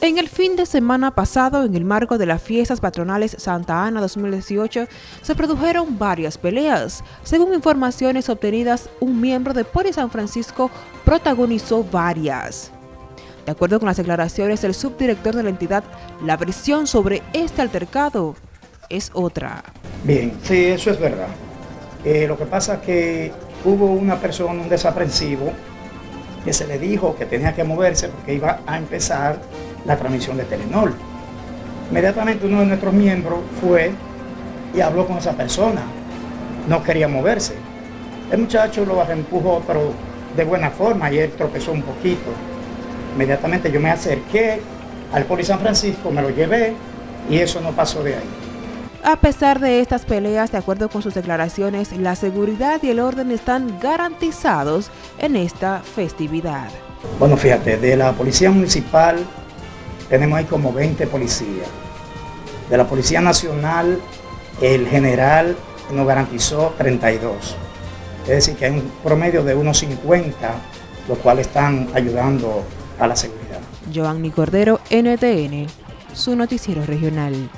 En el fin de semana pasado, en el marco de las fiestas patronales Santa Ana 2018, se produjeron varias peleas. Según informaciones obtenidas, un miembro de Poli San Francisco protagonizó varias. De acuerdo con las declaraciones del subdirector de la entidad, la versión sobre este altercado es otra. Bien, sí, eso es verdad. Eh, lo que pasa es que hubo una persona, un desaprensivo, que se le dijo que tenía que moverse porque iba a empezar la transmisión de Telenor. Inmediatamente uno de nuestros miembros fue y habló con esa persona. No quería moverse. El muchacho lo empujó, pero de buena forma, y él tropezó un poquito. Inmediatamente yo me acerqué al Poli San Francisco, me lo llevé y eso no pasó de ahí. A pesar de estas peleas, de acuerdo con sus declaraciones, la seguridad y el orden están garantizados en esta festividad. Bueno, fíjate, de la Policía Municipal tenemos ahí como 20 policías. De la Policía Nacional, el general nos garantizó 32. Es decir, que hay un promedio de unos 50, los cuales están ayudando a la seguridad. Giovanni Cordero, NTN, su noticiero regional.